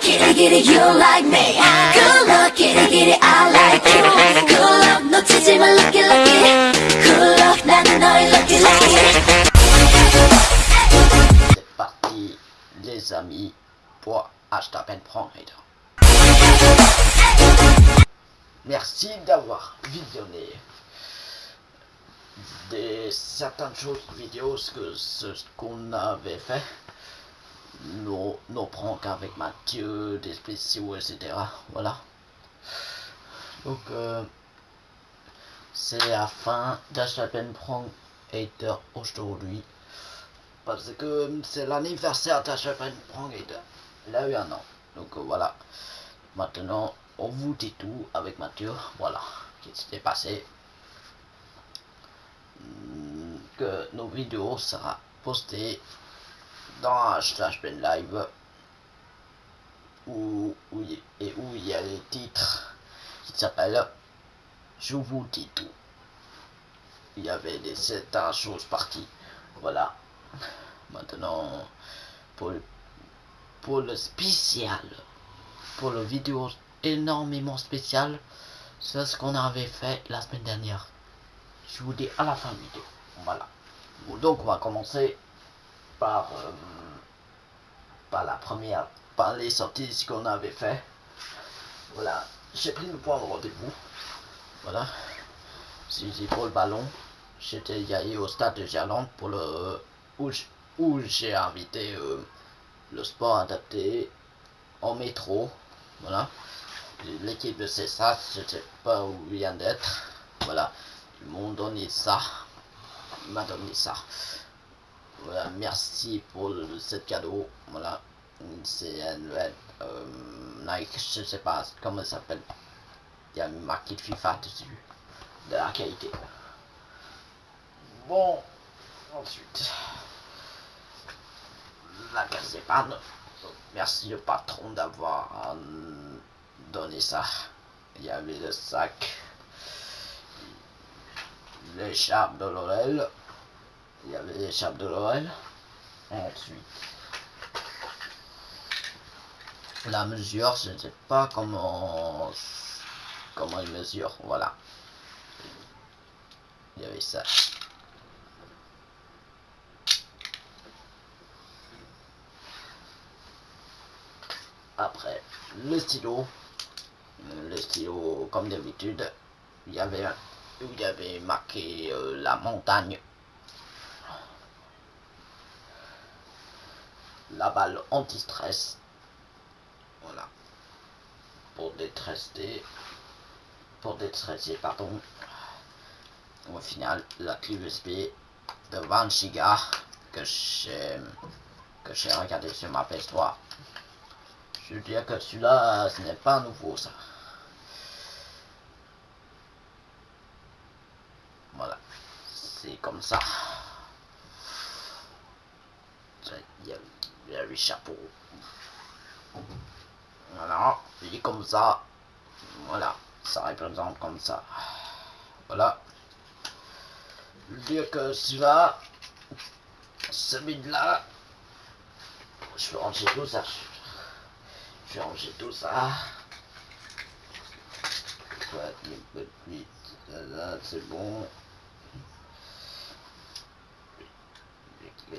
kitty kitty you like me Good luck kitty kitty I like you Good luck 놓치지 마 lucky lucky Good luck 나는 너의 lucky lucky C'est parti, les amis, pour Hashtag Prendre Merci d'avoir visionné des certaines choses vidéos que ce qu'on avait fait nos, nos pranks avec Mathieu des spéciaux etc voilà. Donc euh, c'est la fin d'Hpen Prank Hater aujourd'hui. Parce que c'est l'anniversaire d'Hpen Prank Hater il a eu un an. Donc euh, voilà. Maintenant on vous dit tout avec Mathieu. Voilà. Qu'est-ce qui s'est passé? Hmm, que nos vidéos sera postées dans slash pen live où, où, et où il y a les titres qui s'appellent je vous dis tout il y avait des certaines choses parties voilà. Maintenant pour, pour le spécial pour le vidéo énormément spécial c'est ce qu'on avait fait la semaine dernière. Je vous dis à la fin de vidéo. Voilà. Donc on va commencer par, euh, par la première, par les sorties qu'on avait fait. Voilà. J'ai pris le point de rendez-vous. Voilà. C'est pour le ballon. J'étais allé au stade de Gerland pour le où j'ai invité euh, le sport adapté en métro. Voilà. L'équipe de CESA, je sais pas où vient d'être. Voilà. Ils m'ont donné ça. Il m'a donné ça. Merci pour ce cadeau. Voilà. C'est un euh, Nike, je sais pas comment ça s'appelle. Il y a marqué FIFA dessus. De la qualité. Bon, ensuite. La casse panne. Merci le patron d'avoir euh, donné ça. Il y avait le sac l'écharpe de l'Orel. Il y avait l'écharpe de l'Orel. Ensuite, la mesure, je ne sais pas comment comment il mesure. Voilà. Il y avait ça. Après, le stylo. Le stylo, comme d'habitude, il y avait il y avait marqué euh, la montagne. La balle anti-stress. Voilà. Pour détresser. Pour détresser, pardon. Au final, la clé USB de 20 Go que j'ai que j'ai regardé sur ma PS3. Je veux dire que celui-là, ce n'est pas nouveau ça. comme ça. Il a, le chapeau. Voilà, il est comme ça. Voilà, ça représente comme ça. Voilà. Dire que celui-là, celui-là, je vais ranger tout ça. Je vais ranger tout ça. C'est bon.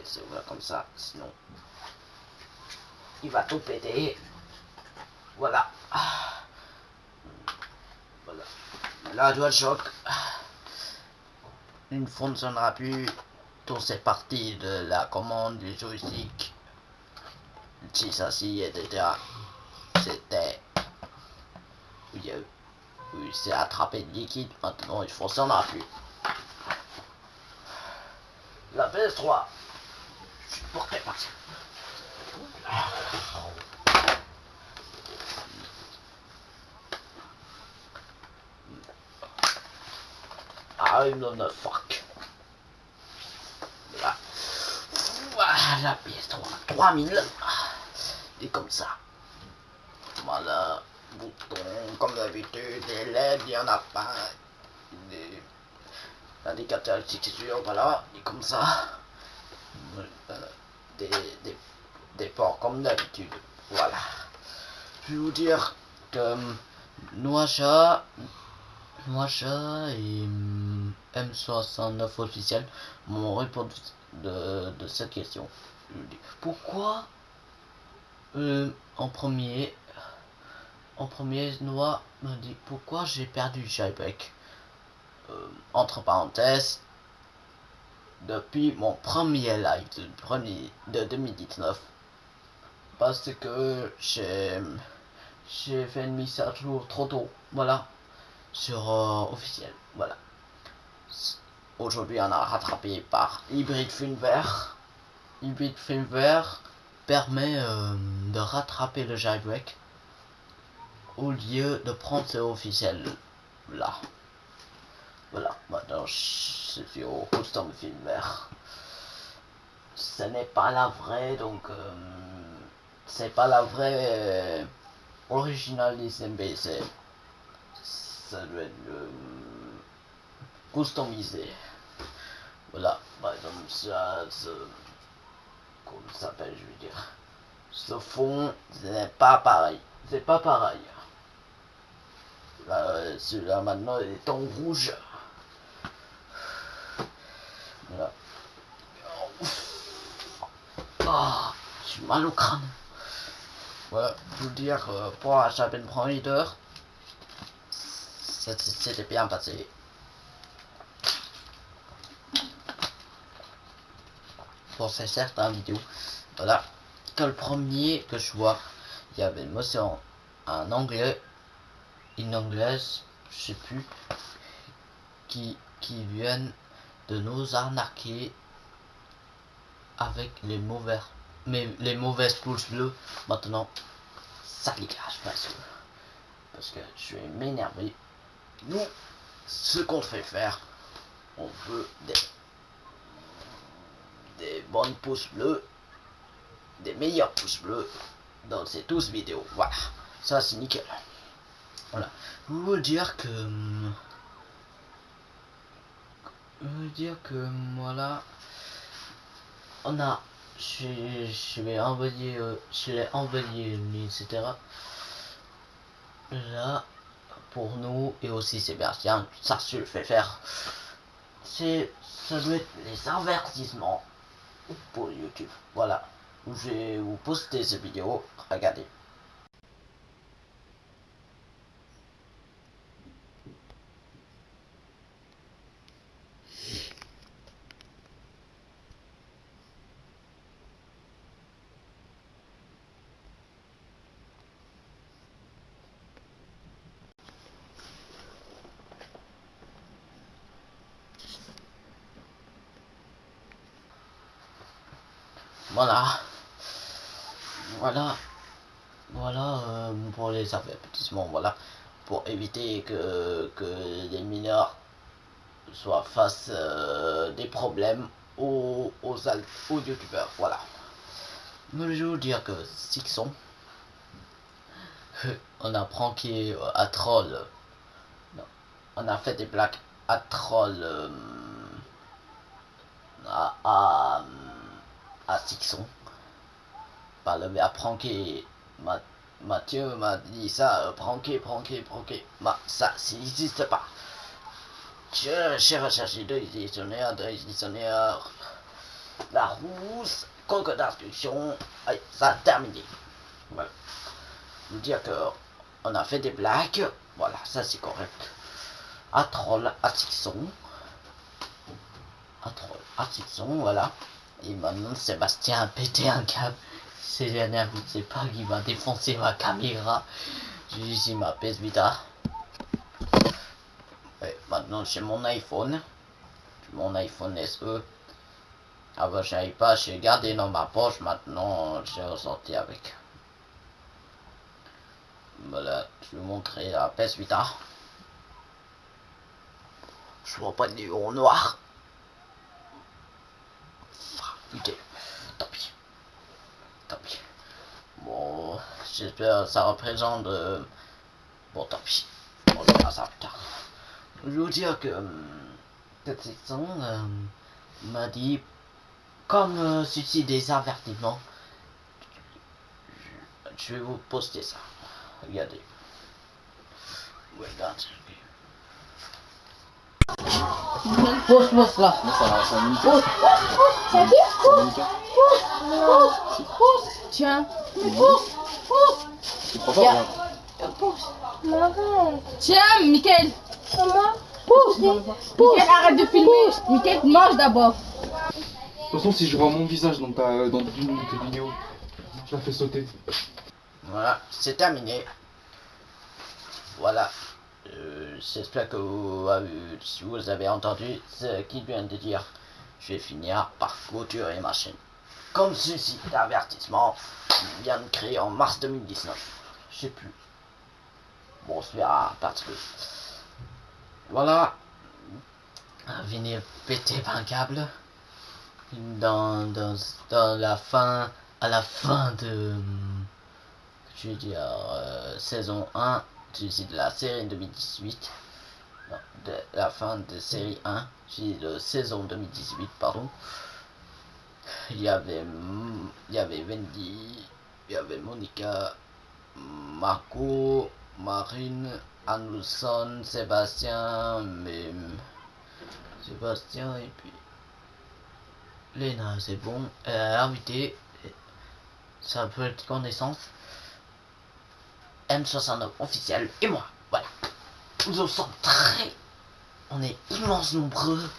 C'est voilà comme ça, sinon il va tout péter. Voilà. Voilà. Là, DualShock ne fonctionnera plus. Tout c'est parti de la commande du joystick. Si ça, si, etc. C'était. Oui, oui c'est attrapé de liquide. Maintenant, il fonctionnera plus. La PS3 portez pas. I'm not a fuck. Voilà. Voilà, PS3. 3000. Et comme ça. Voilà. Bouton, comme d'habitude. Des LED, il n'y en a pas. Des indicateurs sûr, voilà. Et comme ça. Des, des, des ports comme d'habitude. Voilà. je vais vous dire que Noacha, Noacha et M69 officiel m'ont répondu de, de, cette question. Pourquoi euh, en premier en premier Noah me dit pourquoi j'ai perdu Jailbreak euh, entre parenthèses depuis mon premier live de, premier, de 2019 parce que j'ai fait une mise à jour trop tôt voilà. Sur euh, officiel voilà. Aujourd'hui on a rattrapé par hybride vert. Hybride vert permet euh, de rattraper le jailbreak au lieu de prendre ce officiel là voilà, maintenant je suis au custom vert Ce n'est pas la vraie, donc euh, c'est pas la vraie euh, originale des MBC. Ça doit être euh, customisé. Voilà, par exemple, ça, ce, comment ça s'appelle, je veux dire. Ce fond, ce n'est pas pareil. C'est pas pareil. Celui-là maintenant il est en rouge. Voilà. Ah, j'ai mal au crâne. Voilà, je vous dire, euh, pour chapitre premier heure, c'était bien passé. Pour ces certains vidéos, voilà, que le premier que je vois, il y avait une motion en anglais, une anglaise, je sais plus, qui, qui viennent de nous arnaquer avec les mauvais mais les mauvaises pouces bleues maintenant ça dégage parce que parce que je vais m'énerver nous ce qu'on fait faire on veut des bonnes pouces bleus des meilleurs pouces bleus dans ces tous vidéos. Voilà. Ça c'est nickel. Voilà. Je veux dire que hum, veux dire que voilà on a je, je vais envoyer euh, je l'ai etc là pour nous et aussi Sébastien ça se fait faire. C'est ça doit être les avertissements pour YouTube. Voilà. Je vais vous poster cette vidéo. Regardez Voilà. Voilà. Voilà euh, pour les avertissements, voilà. Pour éviter que, que les mineurs soient face euh, des problèmes aux, aux, aux youtubeurs, voilà. Mais je veux dire que Sixon, on a pranké euh, à troll. On a fait des blagues à troll à Par le à pranker. Mathieu m'a dit ça, euh, pranker, pranker, pranker. Bah, ça, ça n'existe pas. J'ai recherché deux dictionnaires, deux dictionnaires. La rousse, conque d'instruction. Allez, ça a terminé. Voilà. Vous dire que on a fait des blagues. Voilà, ça c'est correct. À troll, à Sixon. À troll, à Sixon, voilà. Et maintenant, Sébastien a pété un câble. C'est dernière, je ne sais pas qui va défoncer ma caméra. J'ai ici ma PS Vita. Maintenant, j'ai mon iPhone. Mon iPhone SE. Avant, je pas, j'ai gardé dans ma poche. Maintenant, j'ai ressorti avec. Voilà, je vais vous montrer la PS Vita. Je vois pas de numéro noir. Putain, tant pis. Tant pis. Bon, j'espère que ça représente... Euh, bon, tant pis. On verra ça plus tard. Je veux dire que... Cette euh, section euh, m'a dit... Comme euh, ceci des avertissements, je vais vous poster ça. Regardez. Regarde. Pause, pause là. Moi, ça, ça nique. Pause. Ça nique. Tiens. Regarde. Tiens, Mickaël. Comment Pousse. Mickaël, arrête de filmer. Mickaël, mange d'abord. De toute façon, si je vois mon visage dans, ta, dans une de tes vidéos, je la fais sauter. Voilà, c'est terminé. Voilà. Euh, J'espère que vous, avez- si vous avez entendu ce qu'il vient de dire, je vais finir par clôturer ma chaîne. Comme ceci d'avertissement vient de créer en mars 2019. Je sais plus. Bon, on se verra parce que. Voilà. Venir péter par un câble. Dans, dans, dans la fin. À la fin de je veux dire, euh, saison 1, je dis de la série 2018, non, de la fin de série 1, je dis de saison 2018, pardon. Il y avait, il y avait Wendy, il y avait Monica, Marco, Marine, Anderson, Sébastien, mais Sébastien et puis Léna, c'est bon. Euh, invité, ça peut être connaissance. M69 officiel et moi. Voilà. Nous sommes très. On est immense nombreux.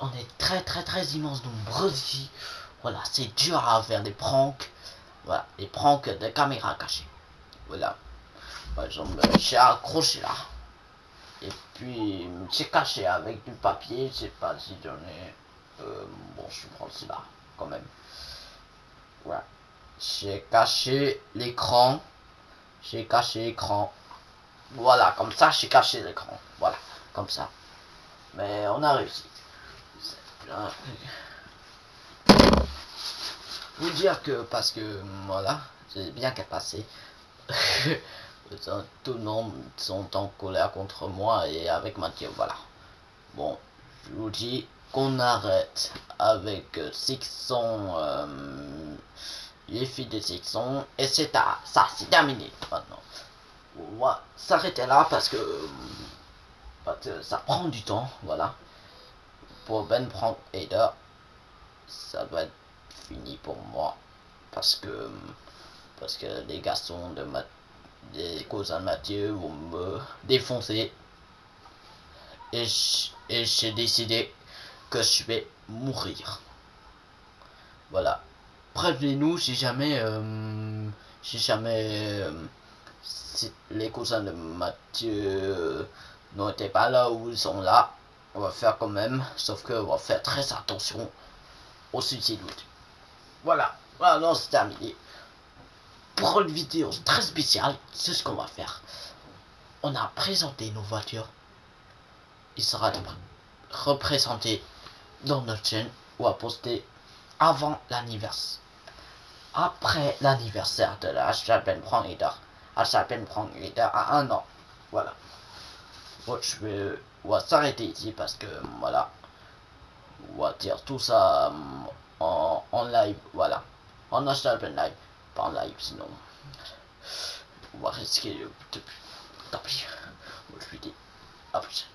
On est très très très immense nombreux ici. Voilà, c'est dur à faire des pranks. Voilà, des pranks de caméra cachée. Voilà. Par exemple, j'ai accroché là. Et puis, j'ai caché avec du papier. Je sais pas si j'en ai. Euh, bon, je prends celui-là quand même. Voilà. J'ai caché l'écran. J'ai caché l'écran. Voilà, comme ça, j'ai caché l'écran. Voilà, comme ça. Mais on a réussi. Vous dire que, parce que, voilà, c'est bien qu'à passer. Tout le monde sont en colère contre moi et avec Mathieu, voilà. Bon, je vous dis qu'on arrête avec Sixon, euh, les filles de Sixon, et c'est à- ça, c'est terminé maintenant. On va s'arrêter là parce que, ça prend du temps, voilà. Pour Ben Frank Hader, ça va être fini pour moi parce que parce que les garçons de ma des cousins de Mathieu vont me défoncer et j'ai décidé que je vais mourir. Voilà. Prévenez-nous si jamais euh, si jamais euh, si les cousins de Mathieu n'étaient pas là où ils sont là. On va faire quand même, sauf que on va faire très attention au suicide. Voilà, voilà, c'est terminé. Pour une vidéo très spéciale, c'est ce qu'on va faire. On a présenté nos voitures. Il sera représenté dans notre chaîne ou à poster avant l'anniversaire. Après l'anniversaire de la Chapelle Prend Leader. À Chapelle Prend Leader à un an. Voilà. Bon, je vais, s'arrêter ici parce que voilà. On va dire tout ça euh, en, live. Voilà. En Chapelle live. Pas en live sinon. On va risquer de. Tant pis. Je lui dis. À plus.